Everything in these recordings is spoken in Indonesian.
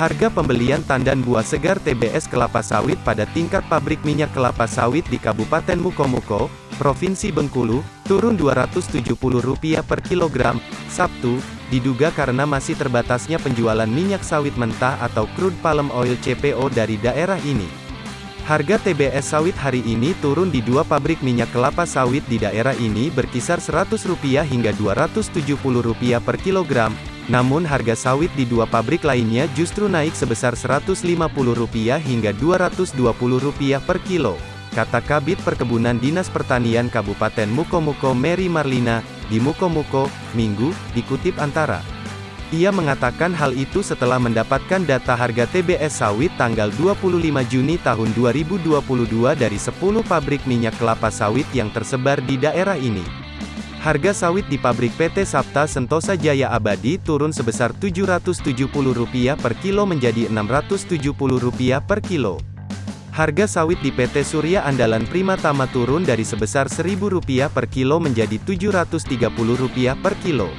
Harga pembelian tandan buah segar TBS kelapa sawit pada tingkat pabrik minyak kelapa sawit di Kabupaten Mukomuko, Provinsi Bengkulu, turun Rp270 per kilogram, Sabtu, diduga karena masih terbatasnya penjualan minyak sawit mentah atau crude palm oil CPO dari daerah ini. Harga TBS sawit hari ini turun di dua pabrik minyak kelapa sawit di daerah ini berkisar Rp100 hingga Rp270 per kilogram, namun harga sawit di dua pabrik lainnya justru naik sebesar Rp150 hingga Rp220 per kilo. Kata Kabit Perkebunan Dinas Pertanian Kabupaten Mukomuko Mary Marlina, di Mukomuko, Minggu, dikutip antara. Ia mengatakan hal itu setelah mendapatkan data harga TBS sawit tanggal 25 Juni tahun 2022 dari 10 pabrik minyak kelapa sawit yang tersebar di daerah ini. Harga sawit di pabrik PT Sapta Sentosa Jaya Abadi turun sebesar Rp770 per kilo menjadi Rp670 per kilo. Harga sawit di PT Surya Andalan Prima Tama turun dari sebesar Rp1.000 per kilo menjadi Rp730 per kilo.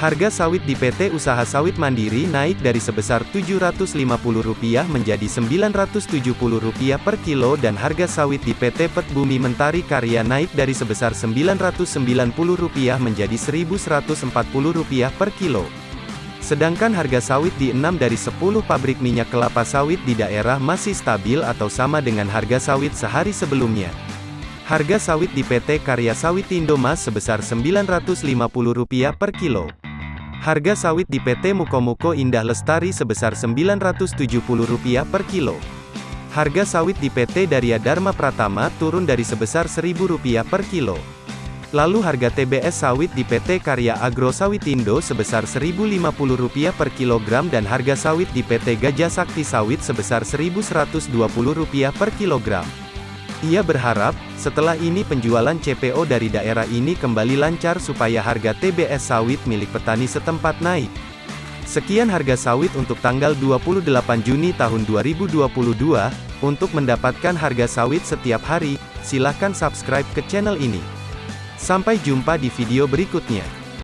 Harga sawit di PT Usaha Sawit Mandiri naik dari sebesar Rp750 menjadi Rp970 per kilo dan harga sawit di PT Pet Bumi Mentari Karya naik dari sebesar Rp990 menjadi Rp1.140 per kilo. Sedangkan harga sawit di 6 dari 10 pabrik minyak kelapa sawit di daerah masih stabil atau sama dengan harga sawit sehari sebelumnya. Harga sawit di PT Karya Sawit Indomas sebesar Rp950 per kilo. Harga sawit di PT Mukomuko Indah Lestari sebesar Rp970 per kilo. Harga sawit di PT Darya Dharma Pratama turun dari sebesar Rp1.000 per kilo. Lalu harga TBS sawit di PT Karya Agro Sawitindo sebesar Rp1.050 per kilogram dan harga sawit di PT Gajah Sakti Sawit sebesar Rp1.120 per kilogram. Ia berharap, setelah ini penjualan CPO dari daerah ini kembali lancar supaya harga TBS sawit milik petani setempat naik. Sekian harga sawit untuk tanggal 28 Juni tahun 2022. Untuk mendapatkan harga sawit setiap hari, silahkan subscribe ke channel ini. Sampai jumpa di video berikutnya.